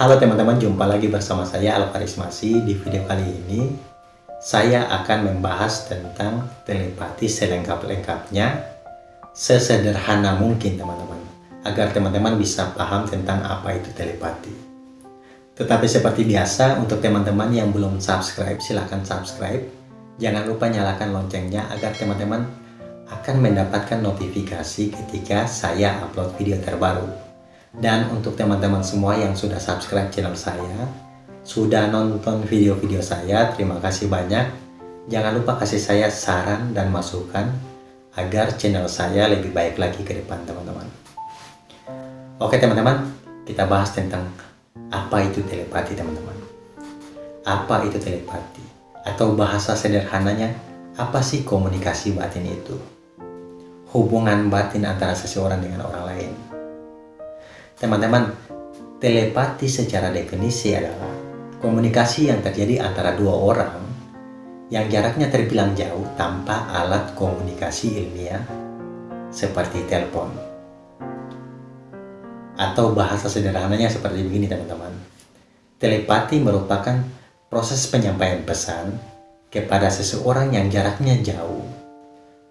Halo teman-teman, jumpa lagi bersama saya Alvaris Masih. Di video kali ini, saya akan membahas tentang telepati selengkap-lengkapnya, sesederhana mungkin teman-teman, agar teman-teman bisa paham tentang apa itu telepati. Tetapi seperti biasa, untuk teman-teman yang belum subscribe, silahkan subscribe. Jangan lupa nyalakan loncengnya agar teman-teman akan mendapatkan notifikasi ketika saya upload video terbaru. Dan untuk teman-teman semua yang sudah subscribe channel saya, sudah nonton video-video saya, terima kasih banyak. Jangan lupa kasih saya saran dan masukan agar channel saya lebih baik lagi ke depan teman-teman. Oke teman-teman, kita bahas tentang apa itu telepati teman-teman. Apa itu telepati? Atau bahasa sederhananya, apa sih komunikasi batin itu? Hubungan batin antara seseorang dengan orang lain Teman-teman, telepati secara definisi adalah komunikasi yang terjadi antara dua orang yang jaraknya terbilang jauh tanpa alat komunikasi ilmiah seperti telepon. Atau bahasa sederhananya seperti begini teman-teman. Telepati merupakan proses penyampaian pesan kepada seseorang yang jaraknya jauh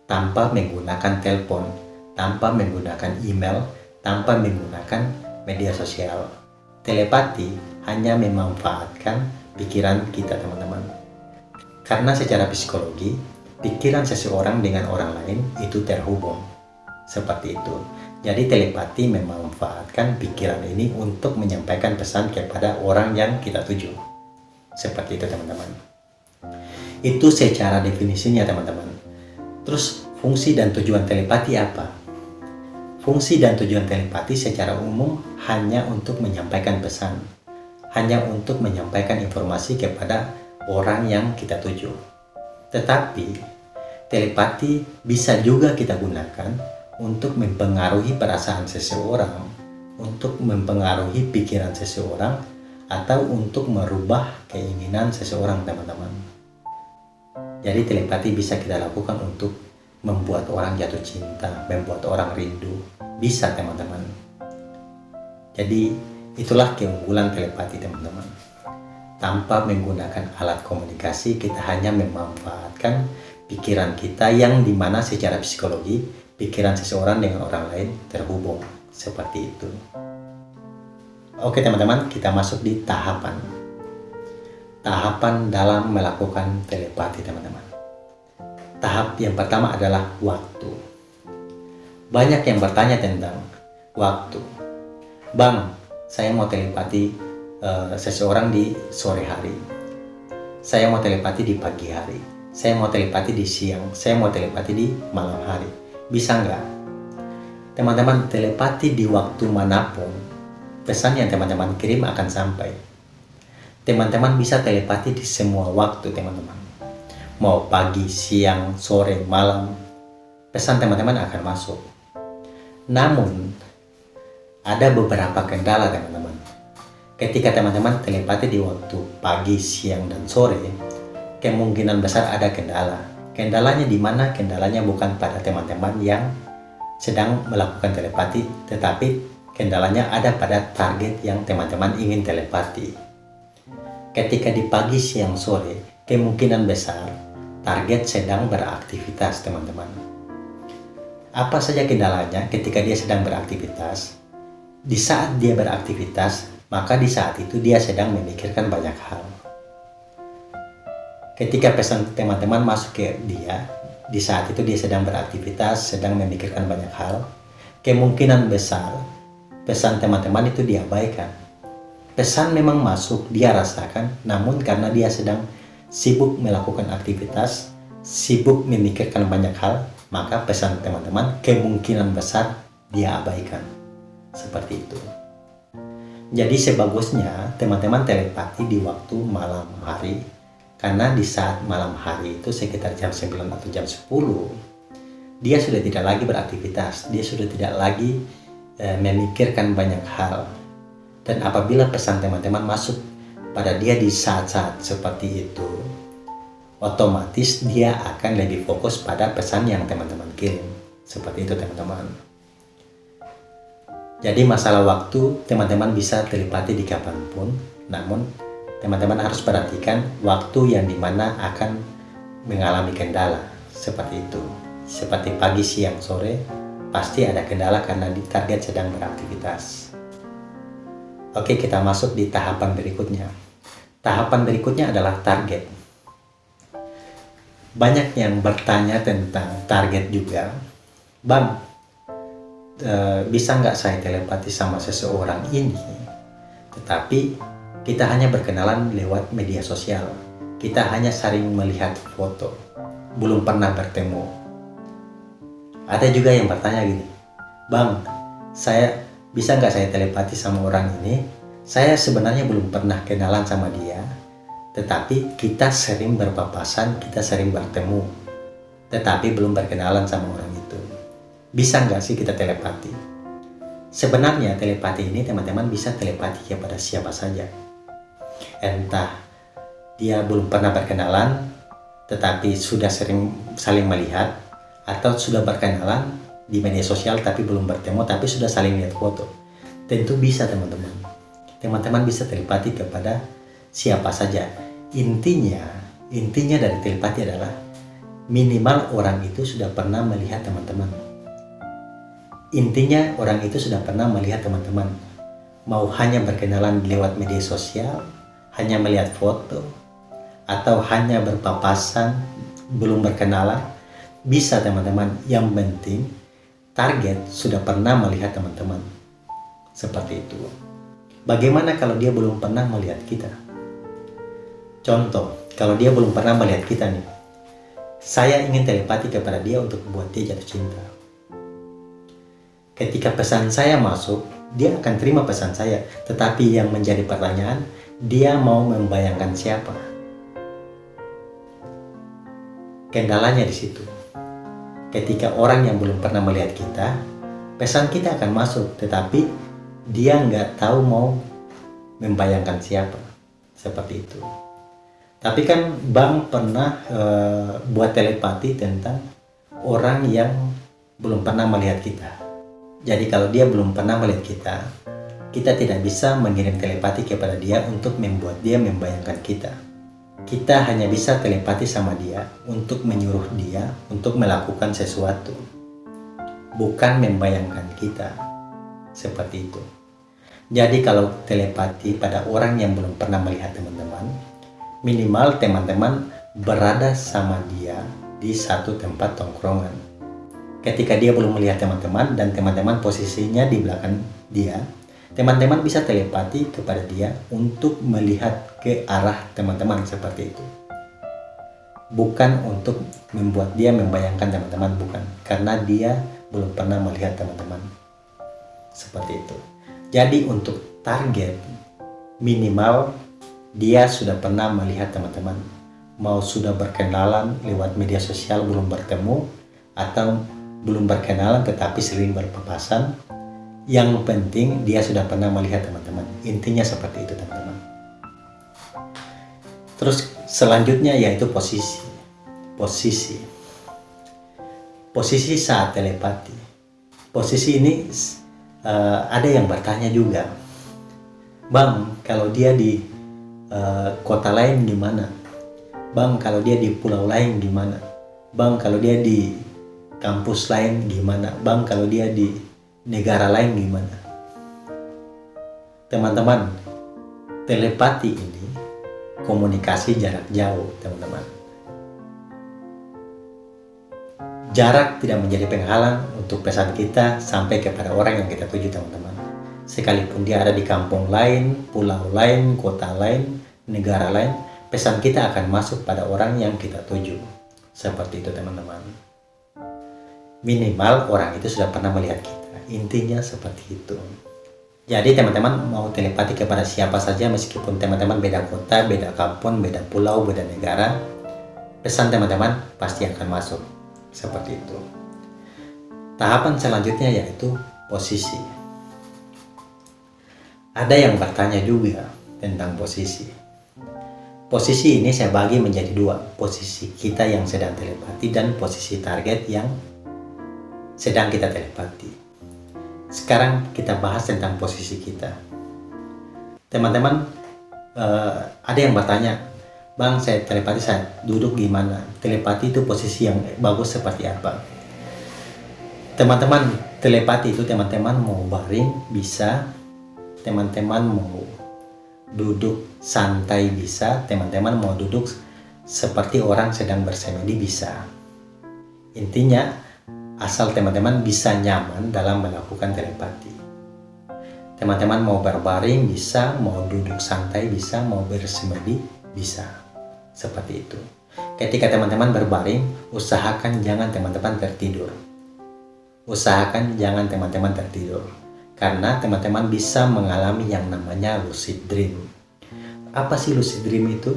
tanpa menggunakan telepon, tanpa menggunakan email, tanpa menggunakan media sosial. Telepati hanya memanfaatkan pikiran kita teman-teman. Karena secara psikologi, pikiran seseorang dengan orang lain itu terhubung. Seperti itu. Jadi telepati memanfaatkan pikiran ini untuk menyampaikan pesan kepada orang yang kita tuju. Seperti itu teman-teman. Itu secara definisinya teman-teman. Terus fungsi dan tujuan telepati apa? Fungsi dan tujuan telepati secara umum hanya untuk menyampaikan pesan, hanya untuk menyampaikan informasi kepada orang yang kita tuju. Tetapi, telepati bisa juga kita gunakan untuk mempengaruhi perasaan seseorang, untuk mempengaruhi pikiran seseorang, atau untuk merubah keinginan seseorang, teman-teman. Jadi telepati bisa kita lakukan untuk membuat orang jatuh cinta, membuat orang rindu. Bisa teman-teman. Jadi itulah keunggulan telepati teman-teman. Tanpa menggunakan alat komunikasi, kita hanya memanfaatkan pikiran kita yang di mana secara psikologi, pikiran seseorang dengan orang lain terhubung. Seperti itu. Oke teman-teman, kita masuk di tahapan. Tahapan dalam melakukan telepati teman-teman. Tahap yang pertama adalah waktu. Banyak yang bertanya tentang waktu. Bang, saya mau telepati uh, seseorang di sore hari. Saya mau telepati di pagi hari. Saya mau telepati di siang. Saya mau telepati di malam hari. Bisa nggak? Teman-teman, telepati di waktu mana pun, pesan yang teman-teman kirim akan sampai. Teman-teman bisa telepati di semua waktu, teman-teman mau pagi, siang, sore, malam, pesan teman-teman akan masuk. Namun, ada beberapa kendala teman-teman. Ketika teman-teman telepati di waktu pagi, siang, dan sore, kemungkinan besar ada kendala. Kendalanya di mana? Kendalanya bukan pada teman-teman yang sedang melakukan telepati, tetapi kendalanya ada pada target yang teman-teman ingin telepati. Ketika di pagi, siang, sore, kemungkinan besar target sedang beraktivitas teman-teman. Apa saja kendalanya ketika dia sedang beraktivitas? Di saat dia beraktivitas, maka di saat itu dia sedang memikirkan banyak hal. Ketika pesan teman-teman masuk ke dia, di saat itu dia sedang beraktivitas, sedang memikirkan banyak hal, kemungkinan besar pesan teman-teman itu diabaikan. Pesan memang masuk, dia rasakan, namun karena dia sedang sibuk melakukan aktivitas, sibuk memikirkan banyak hal, maka pesan teman-teman kemungkinan besar dia abaikan. Seperti itu. Jadi sebagusnya teman-teman telepati di waktu malam hari karena di saat malam hari itu sekitar jam 9 atau jam 10 dia sudah tidak lagi beraktivitas, dia sudah tidak lagi e, memikirkan banyak hal. Dan apabila pesan teman-teman masuk pada dia di saat-saat seperti itu, otomatis dia akan lebih fokus pada pesan yang teman-teman kirim. Seperti itu teman-teman. Jadi masalah waktu, teman-teman bisa telepati di kapan pun, namun teman-teman harus perhatikan waktu yang di mana akan mengalami kendala, seperti itu. Seperti pagi, siang, sore, pasti ada kendala karena di target sedang beraktivitas. Oke, kita masuk di tahapan berikutnya. Tahapan berikutnya adalah target. Banyak yang bertanya tentang target juga. Bang, e, bisa nggak saya telepati sama seseorang ini? Tetapi kita hanya berkenalan lewat media sosial. Kita hanya sering melihat foto, belum pernah bertemu. Ada juga yang bertanya gini, Bang, saya bisa nggak saya telepati sama orang ini? Saya sebenarnya belum pernah kenalan sama dia, tetapi kita sering berpapasan, kita sering bertemu, tetapi belum berkenalan sama orang itu. Bisa nggak sih kita telepati? Sebenarnya telepati ini teman-teman bisa telepati kepada siapa saja. Entah dia belum pernah berkenalan, tetapi sudah sering saling melihat, atau sudah berkenalan di media sosial tapi belum bertemu, tapi sudah saling lihat foto. Tentu bisa teman-teman. Teman-teman bisa telepati kepada siapa saja. Intinya, intinya dari telepati adalah minimal orang itu sudah pernah melihat teman-teman Intinya orang itu sudah pernah melihat teman-teman. Mau hanya berkenalan lewat media sosial, hanya melihat foto, atau hanya berpapasan, belum berkenalan, bisa teman-teman. Yang penting target sudah pernah melihat teman-teman. Seperti itu. Bagaimana kalau dia belum pernah melihat kita? Contoh, kalau dia belum pernah melihat kita nih, saya ingin telepati kepada dia untuk buat dia jatuh cinta ketika pesan saya masuk, dia akan terima pesan saya. Tetapi yang menjadi pertanyaan, dia mau membayangkan siapa? Kendalanya di situ. Ketika orang yang belum pernah melihat kita, pesan kita akan masuk, tetapi dia nggak tahu mau membayangkan siapa. Seperti itu. Tapi kan Bang pernah e, buat telepati tentang orang yang belum pernah melihat kita. Jadi kalau dia belum pernah melihat kita, kita tidak bisa mengirim telepati kepada dia untuk membuat dia membayangkan kita. Kita hanya bisa telepati sama dia untuk menyuruh dia untuk melakukan sesuatu. Bukan membayangkan kita. Seperti itu. Jadi kalau telepati pada orang yang belum pernah melihat teman-teman, minimal teman-teman berada sama dia di satu tempat tongkrongan ketika dia belum melihat teman-teman dan teman-teman posisinya di belakang dia, teman-teman bisa telepati kepada dia untuk melihat ke arah teman-teman seperti itu. Bukan untuk membuat dia membayangkan teman-teman, bukan. Karena dia belum pernah melihat teman-teman. Seperti itu. Jadi untuk target minimal dia sudah pernah melihat teman-teman. Mau sudah berkenalan lewat media sosial belum bertemu atau belum berkenalan tetapi sering berpapasan yang penting dia sudah pernah melihat teman-teman. Intinya seperti itu teman-teman. Terus selanjutnya yaitu posisi. Posisi. Posisi saat telepati. Posisi ini uh, ada yang bertanya juga bang kalau dia di uh, kota lain gimana bang kalau dia di pulau lain gimana bang kalau dia di kampus lain gimana bang kalau dia di negara lain gimana teman-teman telepati ini komunikasi jarak jauh teman-teman jarak tidak menjadi penghalang untuk pesan kita sampai kepada orang yang kita tuju teman-teman. Sekalipun dia ada di kampung lain pulau lain kota lain negara lain pesan kita akan masuk pada orang yang kita tuju. Seperti itu teman-teman. Minimal orang itu sudah pernah melihat kita. Intinya seperti itu. Jadi teman-teman mau telepati kepada siapa saja meskipun teman-teman beda kota beda kampung beda pulau beda negara pesan teman-teman pasti akan masuk seperti itu tahapan selanjutnya yaitu posisi ada yang bertanya juga tentang posisi posisi ini saya bagi menjadi dua posisi kita yang sedang telepati dan posisi target yang sedang kita telepati. Sekarang kita bahas tentang posisi kita. Teman-teman, uh, ada yang bertanya, Bang, saya telepati saya duduk gimana? Telepati itu posisi yang bagus seperti apa? Teman-teman, telepati itu teman-teman mau baring bisa, teman-teman mau duduk santai bisa, teman-teman mau duduk seperti orang sedang bersemedi bisa. Intinya, asal teman-teman bisa nyaman dalam melakukan telepati. Teman-teman mau berbaring bisa, mau duduk santai bisa, mau bersemedi bisa. Seperti itu. Ketika teman-teman berbaring, usahakan jangan teman-teman tertidur. Usahakan jangan teman-teman tertidur. Karena teman-teman bisa mengalami yang namanya lucid dream. Apa sih lucid dream itu?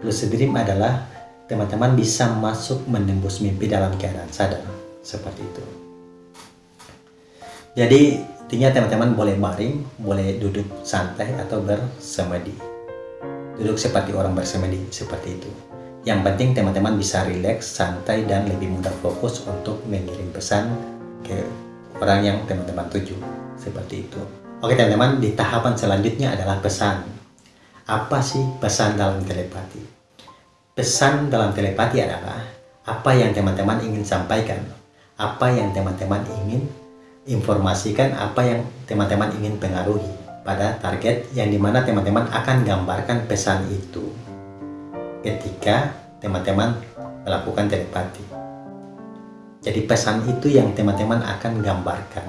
Lucid dream adalah teman-teman bisa masuk menembus mimpi dalam keadaan sadar seperti itu jadi intinya teman-teman boleh baring boleh duduk santai atau bersemedi duduk seperti orang bersemedi seperti itu. Yang penting teman-teman bisa rileks santai dan lebih mudah fokus untuk mengirim pesan ke orang yang teman-teman tuju. Seperti itu. Oke teman-teman di tahapan selanjutnya adalah pesan. Apa sih pesan dalam telepati? Pesan dalam telepati adalah apa yang teman-teman ingin sampaikan, apa yang teman-teman ingin informasikan, apa yang teman-teman ingin pengaruhi pada target yang di mana teman-teman akan gambarkan pesan itu ketika teman-teman melakukan telepati. Jadi pesan itu yang teman-teman akan gambarkan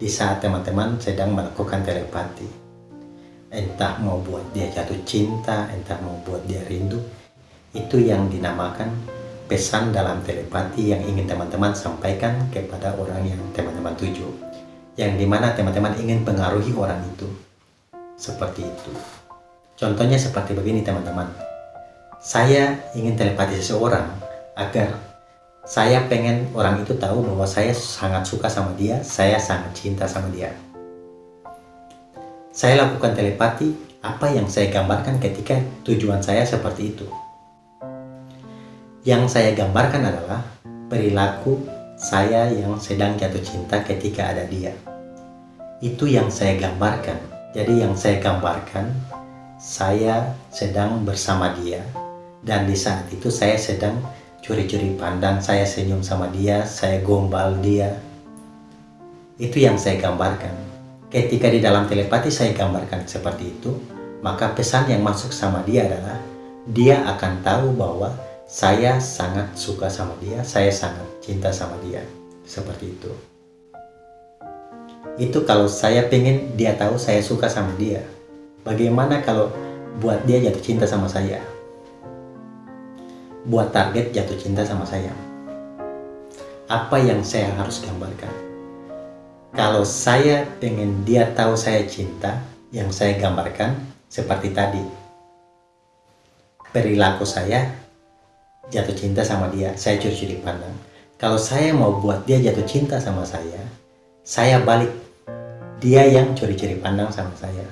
di saat teman-teman sedang melakukan telepati. Entah mau buat dia jatuh cinta, entah mau buat dia rindu, itu yang dinamakan pesan dalam telepati yang ingin teman-teman sampaikan kepada orang yang teman-teman tuju. Yang di mana teman-teman ingin pengaruhi orang itu. Seperti itu. Contohnya seperti begini teman-teman. Saya ingin telepati seseorang agar saya pengen orang itu tahu bahwa saya sangat suka sama dia, saya sangat cinta sama dia. Saya lakukan telepati, apa yang saya gambarkan ketika tujuan saya seperti itu. Yang saya gambarkan adalah perilaku saya yang sedang jatuh cinta ketika ada dia. Itu yang saya gambarkan. Jadi yang saya gambarkan, saya sedang bersama dia. Dan di saat itu saya sedang curi-curi pandang, saya senyum sama dia, saya gombal dia. Itu yang saya gambarkan. Ketika di dalam telepati saya gambarkan seperti itu, maka pesan yang masuk sama dia adalah dia akan tahu bahwa saya sangat suka sama dia, saya sangat cinta sama dia. Seperti itu. Itu kalau saya pengen dia tahu saya suka sama dia. Bagaimana kalau buat dia jatuh cinta sama saya? Buat target jatuh cinta sama saya. Apa yang saya harus gambarkan? Kalau saya pengen dia tahu saya cinta, yang saya gambarkan seperti tadi. Perilaku saya jatuh cinta sama dia, saya curi-curi pandang. Kalau saya mau buat dia jatuh cinta sama saya, saya balik. Dia yang curi-curi pandang sama saya.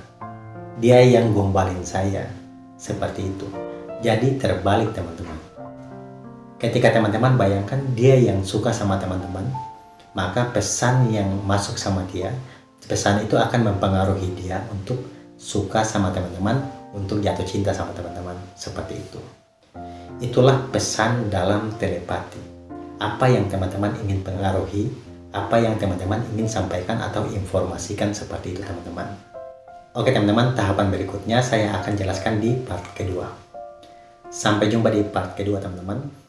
Dia yang gombalin saya. Seperti itu. Jadi terbalik teman-teman. Ketika teman-teman bayangkan dia yang suka sama teman-teman, maka pesan yang masuk sama dia, pesan itu akan mempengaruhi dia untuk suka sama teman-teman, untuk jatuh cinta sama teman-teman. Seperti itu. Itulah pesan dalam telepati. Apa yang teman-teman ingin pengaruhi, apa yang teman-teman ingin sampaikan atau informasikan seperti itu teman-teman. Oke teman-teman, tahapan berikutnya saya akan jelaskan di part kedua. Sampai jumpa di part kedua teman-teman.